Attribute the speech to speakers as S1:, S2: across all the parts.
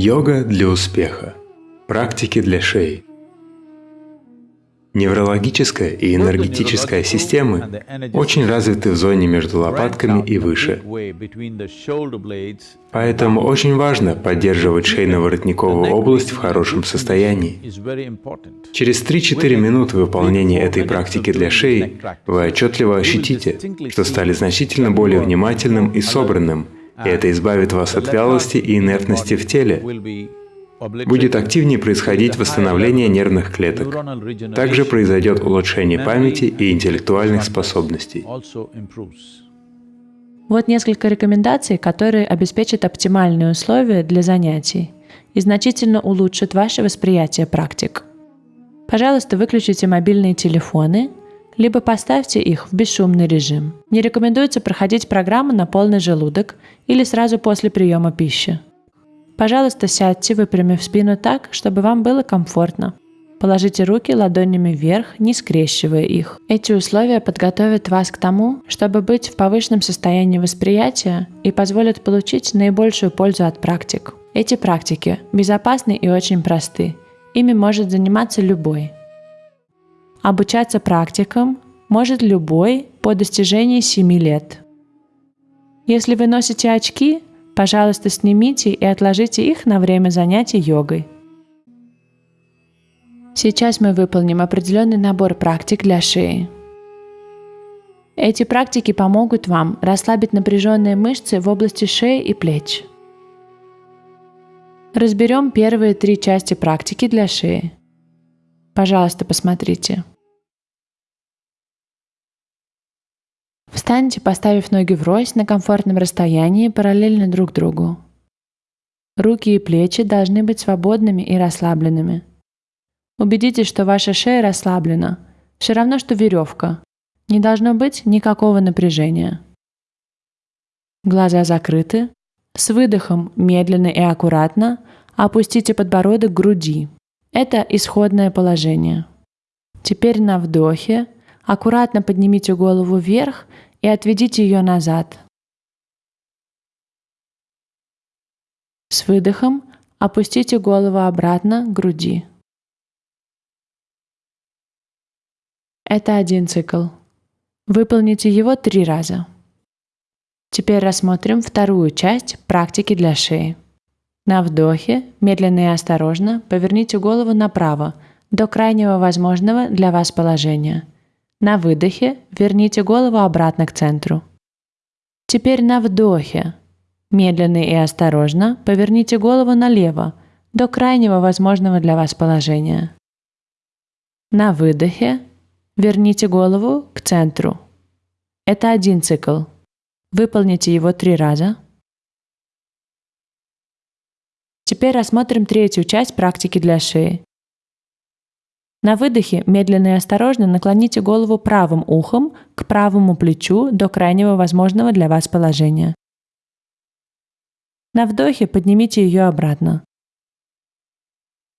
S1: Йога для успеха. Практики для шеи. Неврологическая и энергетическая системы очень развиты в зоне между лопатками и выше. Поэтому очень важно поддерживать шейно-воротниковую область в хорошем состоянии. Через 3-4 минуты выполнения этой практики для шеи вы отчетливо ощутите, что стали значительно более внимательным и собранным, это избавит вас от вялости и инертности в теле. Будет активнее происходить восстановление нервных клеток. Также произойдет улучшение памяти и интеллектуальных способностей.
S2: Вот несколько рекомендаций, которые обеспечат оптимальные условия для занятий и значительно улучшат ваше восприятие практик. Пожалуйста, выключите мобильные телефоны, либо поставьте их в бесшумный режим. Не рекомендуется проходить программу на полный желудок или сразу после приема пищи. Пожалуйста, сядьте, выпрямив спину так, чтобы вам было комфортно. Положите руки ладонями вверх, не скрещивая их. Эти условия подготовят вас к тому, чтобы быть в повышенном состоянии восприятия и позволят получить наибольшую пользу от практик. Эти практики безопасны и очень просты. Ими может заниматься любой. Обучаться практикам может любой по достижении 7 лет. Если вы носите очки, пожалуйста, снимите и отложите их на время занятий йогой. Сейчас мы выполним определенный набор практик для шеи. Эти практики помогут вам расслабить напряженные мышцы в области шеи и плеч. Разберем первые три части практики для шеи. Пожалуйста, посмотрите. Встаньте, поставив ноги врозь на комфортном расстоянии параллельно друг другу. Руки и плечи должны быть свободными и расслабленными. Убедитесь, что ваша шея расслаблена. Все равно, что веревка. Не должно быть никакого напряжения. Глаза закрыты. С выдохом медленно и аккуратно опустите подбородок к груди. Это исходное положение. Теперь на вдохе аккуратно поднимите голову вверх и отведите ее назад. С выдохом опустите голову обратно к груди. Это один цикл. Выполните его три раза. Теперь рассмотрим вторую часть практики для шеи. На вдохе медленно и осторожно поверните голову направо до крайнего возможного для вас положения. На выдохе верните голову обратно к центру. Теперь на вдохе медленно и осторожно поверните голову налево до крайнего возможного для вас положения. На выдохе верните голову к центру. Это один цикл. Выполните его три раза. Теперь рассмотрим третью часть практики для шеи. На выдохе медленно и осторожно наклоните голову правым ухом к правому плечу до крайнего возможного для вас положения. На вдохе поднимите ее обратно.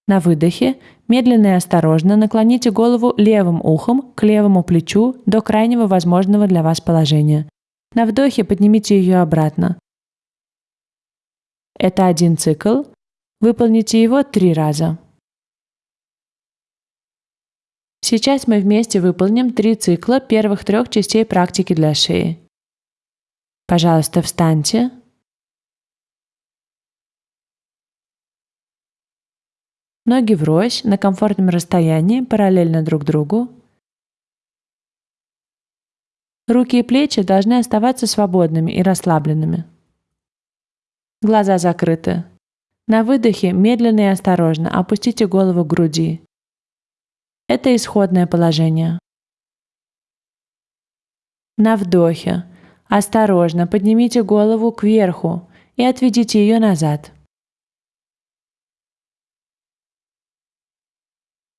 S2: На выдохе медленно и осторожно наклоните голову левым ухом к левому плечу до крайнего возможного для вас положения. На вдохе поднимите ее обратно. Это один цикл. Выполните его три раза. Сейчас мы вместе выполним три цикла первых трех частей практики для шеи. Пожалуйста, встаньте. Ноги врозь на комфортном расстоянии, параллельно друг другу. Руки и плечи должны оставаться свободными и расслабленными. Глаза закрыты. На выдохе медленно и осторожно опустите голову к груди. Это исходное положение. На вдохе осторожно поднимите голову кверху и отведите ее назад.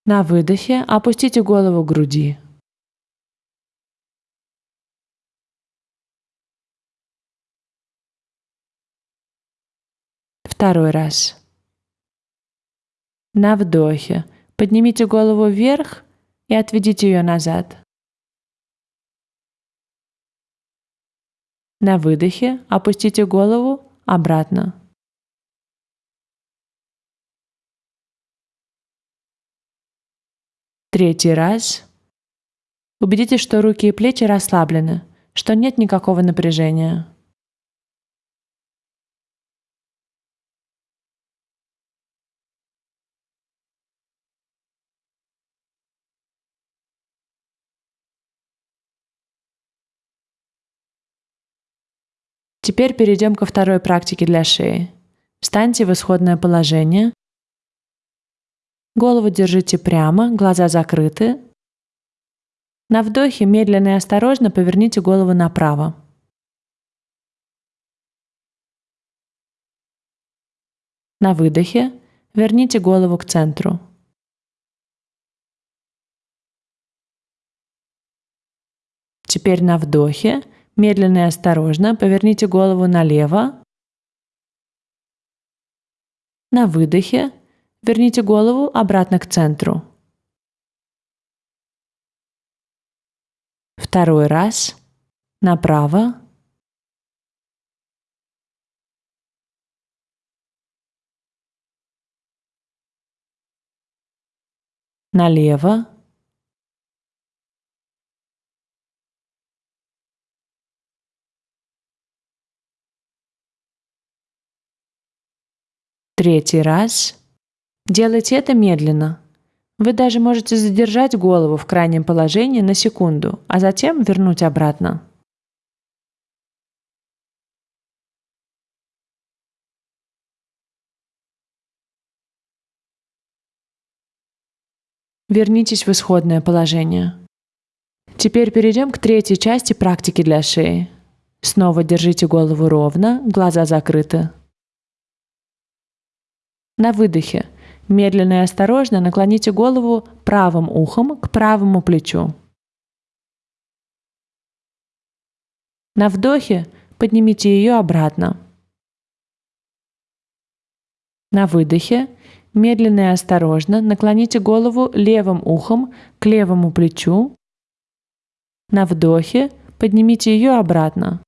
S2: На выдохе опустите голову к груди. Второй раз. На вдохе поднимите голову вверх и отведите ее назад. На выдохе опустите голову обратно. Третий раз. Убедитесь, что руки и плечи расслаблены, что нет никакого напряжения. Теперь перейдем ко второй практике для шеи. Встаньте в исходное положение. Голову держите прямо, глаза закрыты. На вдохе медленно и осторожно поверните голову направо. На выдохе верните голову к центру. Теперь на вдохе Медленно и осторожно поверните голову налево. На выдохе верните голову обратно к центру. Второй раз. Направо. Налево. Третий раз. Делайте это медленно. Вы даже можете задержать голову в крайнем положении на секунду, а затем вернуть обратно. Вернитесь в исходное положение. Теперь перейдем к третьей части практики для шеи. Снова держите голову ровно, глаза закрыты. На выдохе медленно и осторожно наклоните голову правым ухом к правому плечу. На вдохе поднимите ее обратно. На выдохе медленно и осторожно наклоните голову левым ухом к левому плечу. На вдохе поднимите ее обратно.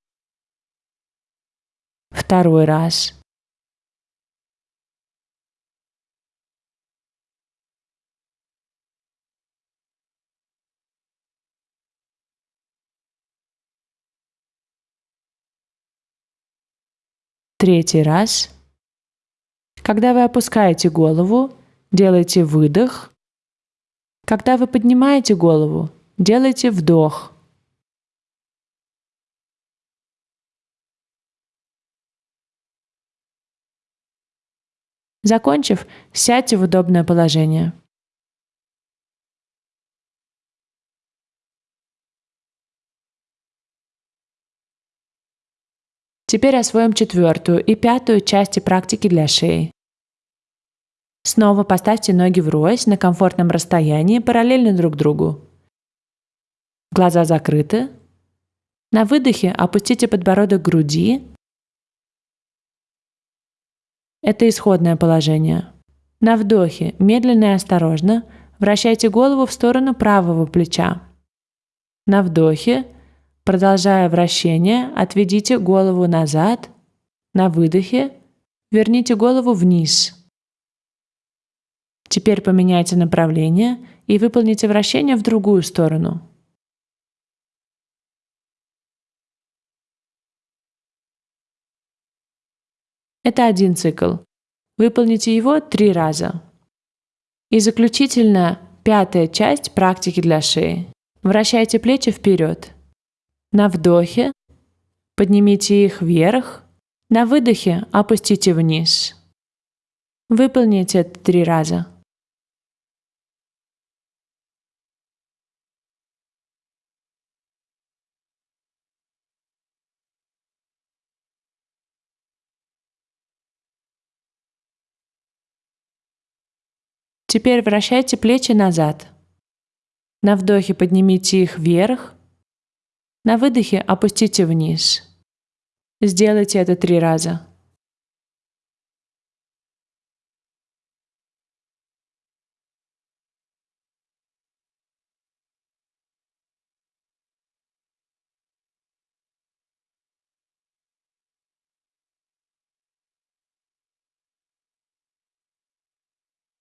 S2: Второй раз. Третий раз. Когда вы опускаете голову, делайте выдох. Когда вы поднимаете голову, делайте вдох. Закончив, сядьте в удобное положение. Теперь освоим четвертую и пятую части практики для шеи. Снова поставьте ноги врозь на комфортном расстоянии параллельно друг другу. Глаза закрыты. На выдохе опустите подбородок к груди. Это исходное положение. На вдохе медленно и осторожно вращайте голову в сторону правого плеча. На вдохе Продолжая вращение, отведите голову назад. На выдохе верните голову вниз. Теперь поменяйте направление и выполните вращение в другую сторону. Это один цикл. Выполните его три раза. И заключительно пятая часть практики для шеи. Вращайте плечи вперед. На вдохе поднимите их вверх, на выдохе опустите вниз. Выполните это три раза. Теперь вращайте плечи назад. На вдохе поднимите их вверх, на выдохе опустите вниз. Сделайте это три раза.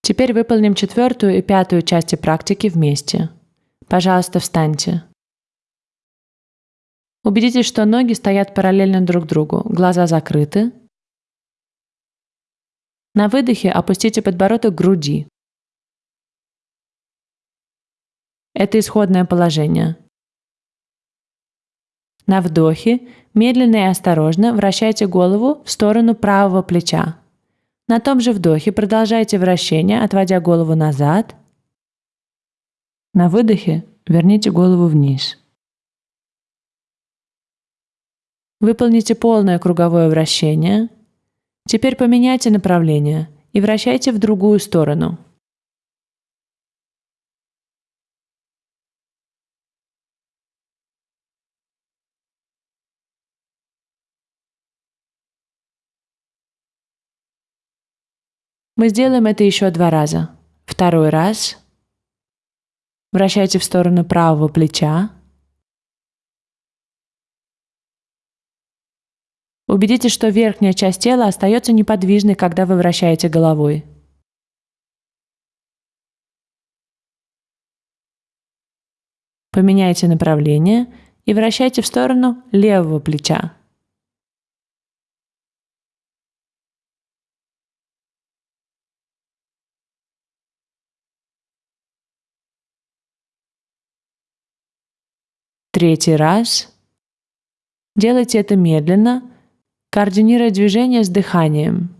S2: Теперь выполним четвертую и пятую части практики вместе. Пожалуйста, встаньте. Убедитесь, что ноги стоят параллельно друг другу, глаза закрыты. На выдохе опустите подбородок к груди. Это исходное положение. На вдохе медленно и осторожно вращайте голову в сторону правого плеча. На том же вдохе продолжайте вращение, отводя голову назад. На выдохе верните голову вниз. Выполните полное круговое вращение. Теперь поменяйте направление и вращайте в другую сторону. Мы сделаем это еще два раза. Второй раз. Вращайте в сторону правого плеча. Убедитесь, что верхняя часть тела остается неподвижной, когда вы вращаете головой. Поменяйте направление и вращайте в сторону левого плеча. Третий раз. Делайте это медленно, координируя движение с дыханием.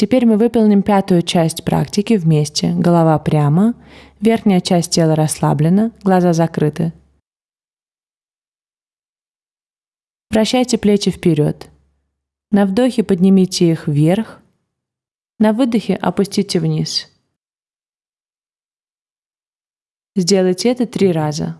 S2: Теперь мы выполним пятую часть практики вместе. Голова прямо, верхняя часть тела расслаблена, глаза закрыты. Вращайте плечи вперед. На вдохе поднимите их вверх, на выдохе опустите вниз. Сделайте это три раза.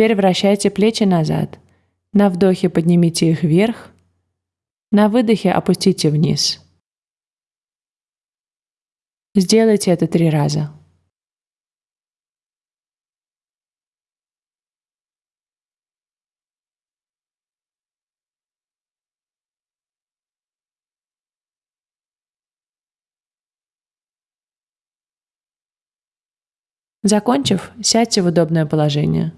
S2: Теперь вращайте плечи назад. На вдохе поднимите их вверх. На выдохе опустите вниз. Сделайте это три раза. Закончив, сядьте в удобное положение.